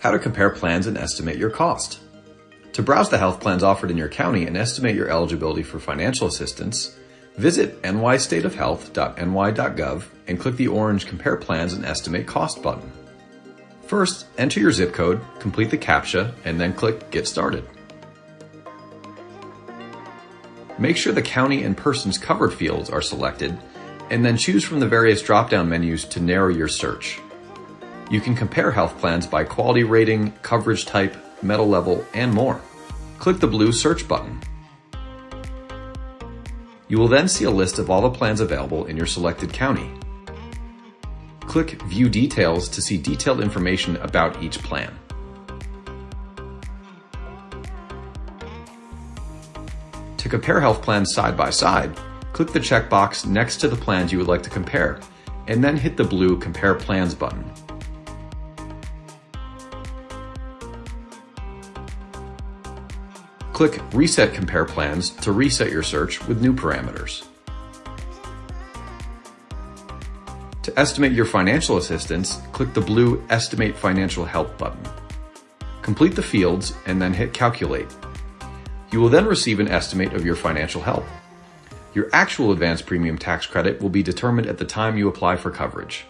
How to compare plans and estimate your cost. To browse the health plans offered in your county and estimate your eligibility for financial assistance, visit nystateofhealth.ny.gov and click the orange Compare Plans and Estimate Cost button. First, enter your zip code, complete the CAPTCHA, and then click Get Started. Make sure the county and persons covered fields are selected, and then choose from the various drop-down menus to narrow your search. You can compare health plans by quality rating, coverage type, metal level, and more. Click the blue search button. You will then see a list of all the plans available in your selected county. Click View Details to see detailed information about each plan. To compare health plans side by side, click the checkbox next to the plans you would like to compare, and then hit the blue Compare Plans button. Click Reset Compare Plans to reset your search with new parameters. To estimate your financial assistance, click the blue Estimate Financial Help button. Complete the fields and then hit Calculate. You will then receive an estimate of your financial help. Your actual advance premium tax credit will be determined at the time you apply for coverage.